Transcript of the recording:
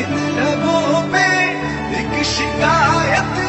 नित्य पे एक शिकायत